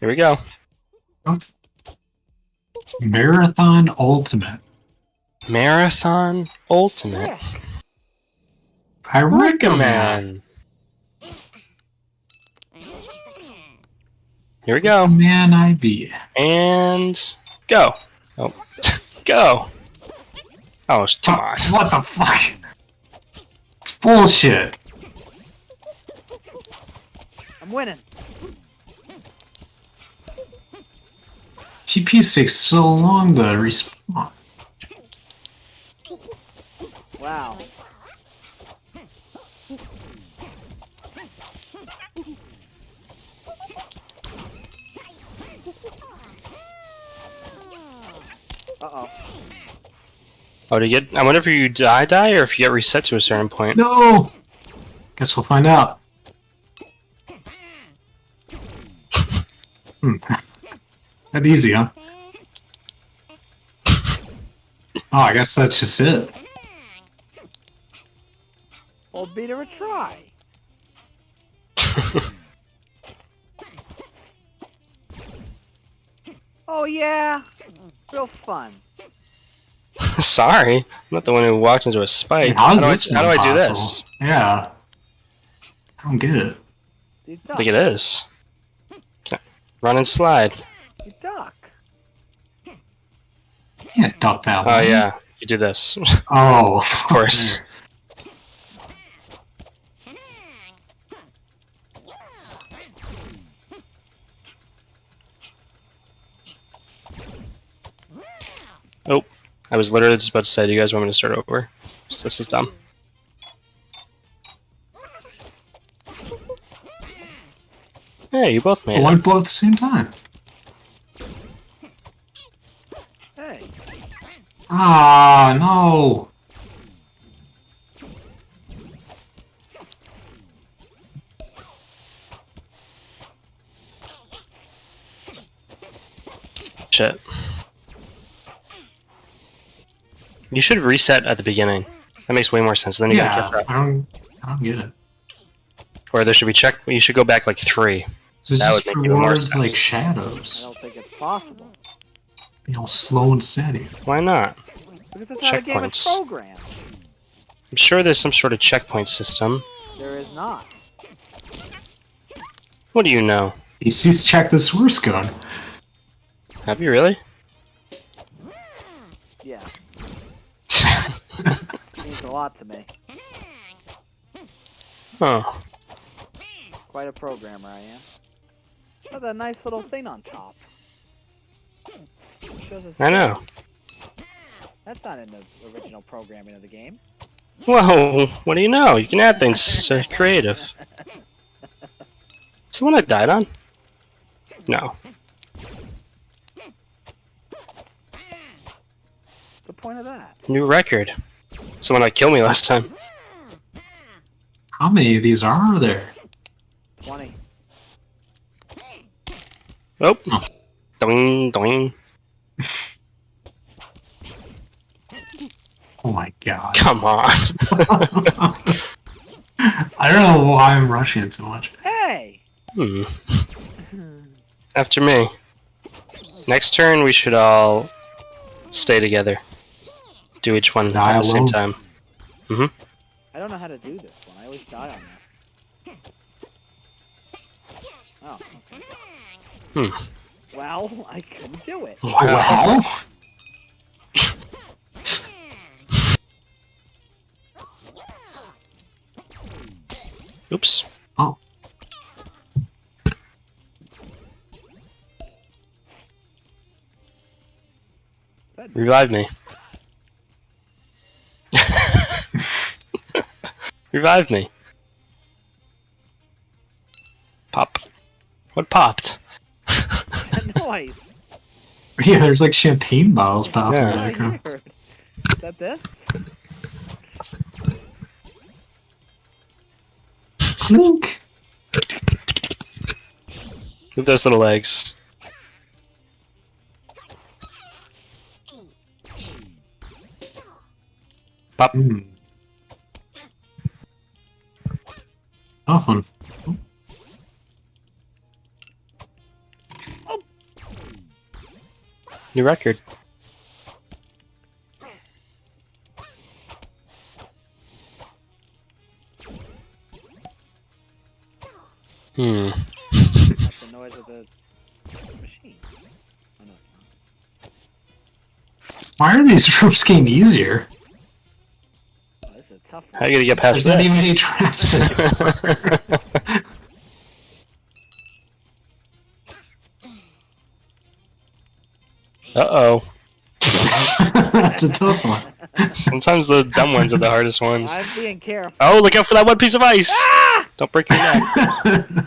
Here we go. Marathon Ultimate. Marathon Ultimate. I recommend. Here we go. Man, IV. And go. Oh, go. Oh, come on. What the fuck? It's bullshit. I'm winning. TP takes so long to respawn. Wow. Uh-oh. Oh, do you get? I wonder if you die, die, or if you get reset to a certain point. No! Guess we'll find out. Hmm. That easy, huh? Oh, I guess that's just it. Well, beat her a try. oh yeah, real fun. Sorry, I'm not the one who walked into a spike. How How, is do, I, how do I do this? Yeah. I don't get it. You I duck. think it is. Run and slide. You duck. You can't duck that Oh way. yeah, you do this. Oh, of course. Oh, I was literally just about to say, do you guys want me to start over? This is dumb. Hey, you both made Why it. both at the same time? Hey. Ah, no. Shit. You should reset at the beginning. That makes way more sense. Then you gotta Yeah, catch up. I don't, I don't get it. Or there should be check. You should go back like three. This That just would make even more rewards sense. like I don't think it's possible. You know, slow and steady. Why not? Because that's how the game is programmed. I'm sure there's some sort of checkpoint system. There is not. What do you know? AC's check the source code. Have you really? Yeah. Means a lot to me. Oh, Quite a programmer I am. Look at that nice little thing on top. Shows us I know. That's not in the original programming of the game. Whoa, what do you know? You can add things to creative. Is the one I died on? No. What's the point of that? New record. Someone that killed me last time. How many of these are there? 20. Oh. Oh. Doing, doing. Oh my god. Come on. I don't know why I'm rushing it so much. Hey! hmm. After me. Next turn, we should all stay together. Do each one Die at the same alone. time. I don't know how to do this one. I always die on this. Oh, okay. Hmm. Well, I couldn't do it. Wow. Oops. Oh. Revive me. Revive me. Pop. What popped? That noise? Yeah, there's like champagne bottles popping Yeah. in the I background. Is that this? Clink. Move those little legs. Pop. Hmm. Tough New record. Hmm. That's the noise of the machine. Oh, no, it's not. Why are these ropes getting easier? Oh, this is a tough How one. you gonna get past There's not even any traps Uh oh. That's a tough one. Sometimes the dumb ones are the hardest ones. I'm being careful. Oh, look out for that one piece of ice! Don't break your neck.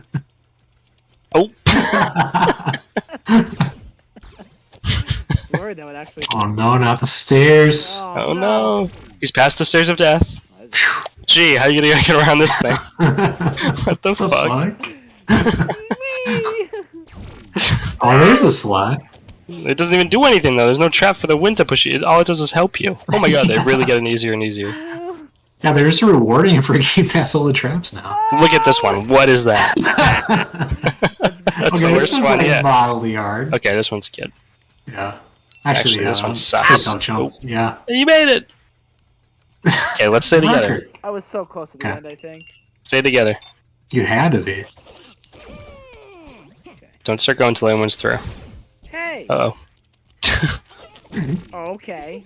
Oh. I that would actually. oh no, not the stairs. Oh no. He's past the stairs of death. Oh, this is- Gee, how are you gonna get around this thing? What the The fuck? fuck? Oh, there's a slide. It doesn't even do anything though. There's no trap for the wind to push you. It- All it does is help you. Oh my god, they're really getting easier and easier. Yeah, they're just rewarding for getting past all the traps now. Look at this one. What is that? That's okay, the this worst one's one like yet. mildly hard. Okay, this one's good. Yeah. Actually, Actually, this uh, one sucks. Don't jump. Yeah. You made it. Okay, let's stay together. I was so close to the Okay. end, I think. Stay together. You had to be. Don't start going till anyone's through. Hey! Uh Oh, okay.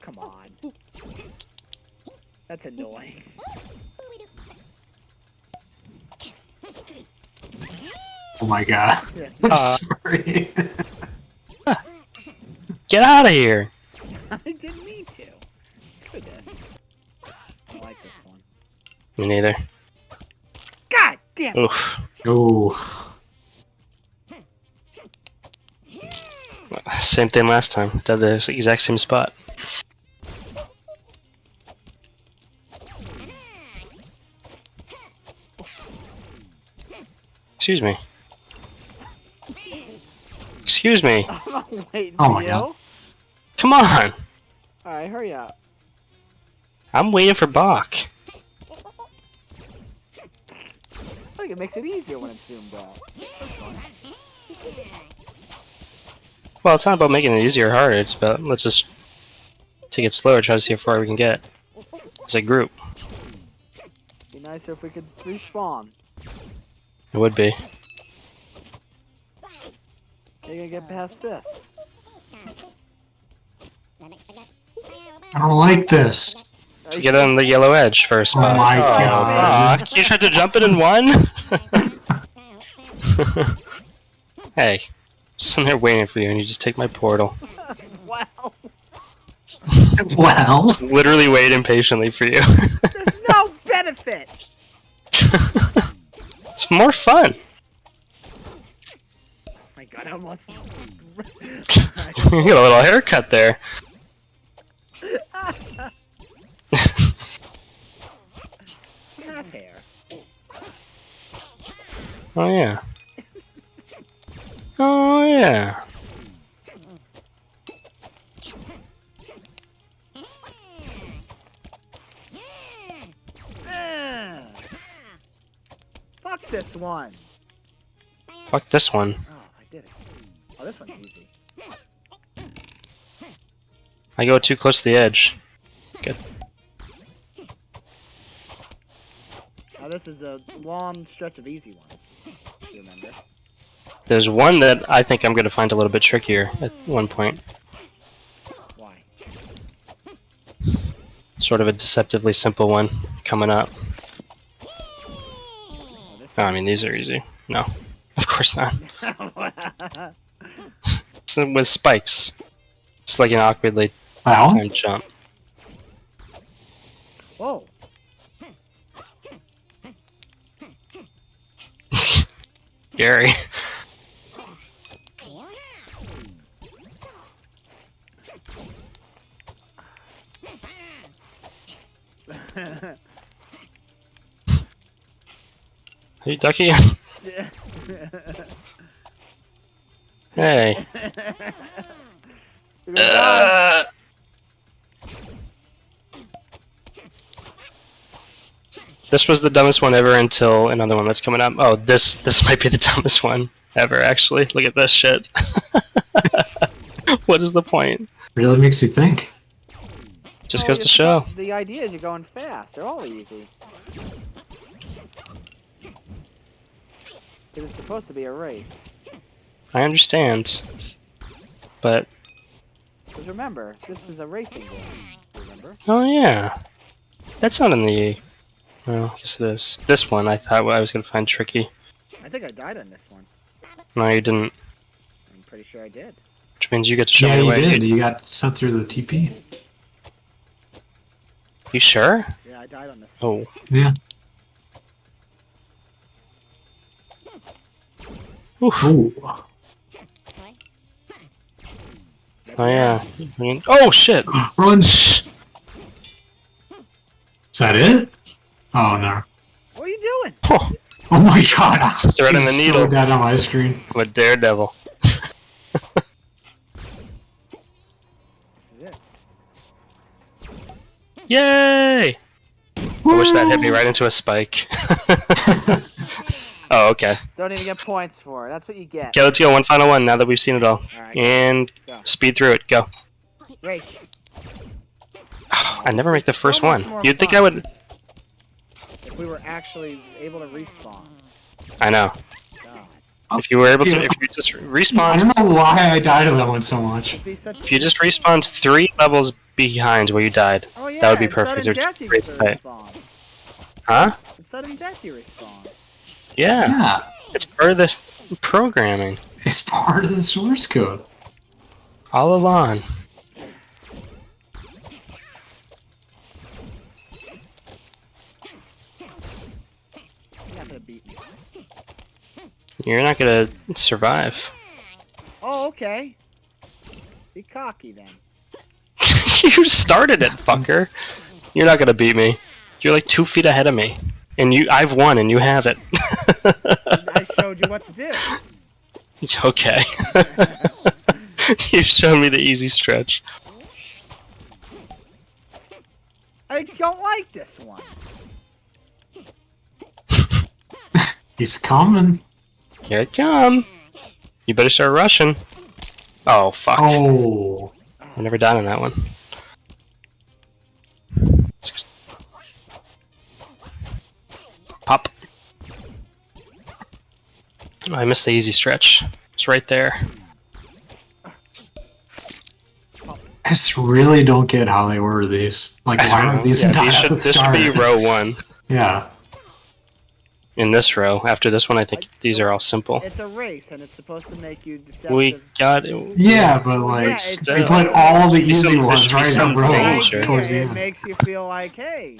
Come on. That's annoying. Oh my god. I'm Uh, sorry. Get out of here. Me neither. God damn! Oof. oh. Same thing last time. Did the exact same spot. Excuse me. Excuse me. Oh, I'm not waiting Oh my you. God. Come on. Alright, hurry up. I'm waiting for Bach. I think it makes it easier when it's zoomed out. Well, it's not about making it easier or harder. It's about let's just take it slower, try to see how far we can get as a group. Be nicer if we could respawn. It would be. You're gonna get past this. I don't like this. To get on the yellow edge for a spot. Oh my oh, God. Bach, you tried to jump it in one? hey, sitting there waiting for you, and you just take my portal. Wow. Well. Literally waiting patiently for you. There's no benefit! it's more fun. Oh my god, I almost. you got a little haircut there. Oh yeah. Oh yeah. Fuck this one. Fuck this one. Oh, I did it. Oh, this one's easy. I go too close to the edge. Good. Oh, this is the long stretch of easy ones. If You remember? There's one that I think I'm gonna find a little bit trickier at one point. Why? Sort of a deceptively simple one coming up. Oh, Oh, I mean, these are easy. No, of course not. It's with spikes. It's like an awkwardly Well. timed jump. Whoa. Gary. Hey, Ducky. hey. This was the dumbest one ever until another one that's coming up. Oh, this this might be the dumbest one ever. Actually, look at this shit. what is the point? Really makes you think. Just Well, goes to show. about- The idea is you're going fast. They're all easy. Because it's supposed to be a race. I understand, but Because remember, this is a racing game. Remember? oh yeah, that's not in the. Well, I guess it is. This one I thought I was gonna find tricky. I think I died on this one. No, you didn't. I'm pretty sure I did. Which means you get to show yeah, me the you way. did. You got sent through the TP. You sure? Yeah, I died on this. Oh. Yeah. Oof. Ooh. Oh yeah. Oh shit! Run! Shh. Is that it? Oh no. What are you doing? Oh, Oh my god. Threading He's the needle. So dead on my screen. I'm a daredevil. Yay! I wish that hit me right into a spike. oh, okay. Don't even get points for it. That's what you get. Okay, let's go. One final one now that we've seen it all. Alright, And Go. speed through it. Go. race. I never make the first much one. You'd think I would. If we were actually able to respawn. I know. God. If you were able to, if you just respawn... I don't know why I died of that one so much. It'd be such if you just respawned three levels behind where you died, Oh yeah, that would be perfect. Sudden death you great get to to say. respawn. huh? In sudden death you respawn. Yeah, Yeah. it's part of this programming It's part of the source code. all along. You're not gonna. You're not gonna survive. Oh, okay. Be cocky then. you started it, fucker. You're not gonna beat me. You're like two feet ahead of me, and you, I've won, and you have it. I showed you what to do. okay. You've shown me the easy stretch. I don't like this one. He's coming. Here it come. You better start rushing. Oh fuck! Oh. I never died on that one. I missed the easy stretch. It's right there. I just really don't get how they order these. Like, why are these Yeah, not these at should, the this should be row one. yeah. In this row, after this one, I think these are all simple. It's a race, and it's supposed to make you deceptive. We got it. Yeah, but like, it's- they put all the easy some- ones right in some row danger. towards the end. it makes you feel like, hey,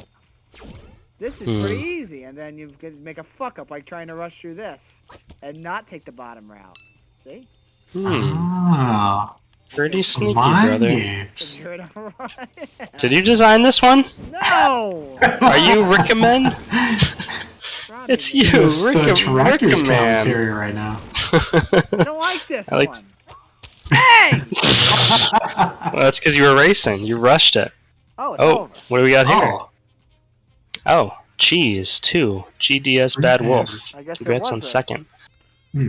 this is Hmm. pretty easy, and then you could make a fuck up like trying to rush through this and not take the bottom route. See? Hmm, Ah, pretty sneaky, brother. Because games. you're in a run. Did you design this one? No! Are you recommend? Robbie, It's you, This is the Rick, director's Rick man. commentary right now. I don't like this I like- one. Hey! Well, that's because you were racing. You rushed it. Oh, it's Oh, over. what do we got here? oh, Oh, cheese two. GDS Bad Wolf. I guess it Congrats was on a- second. Hmm.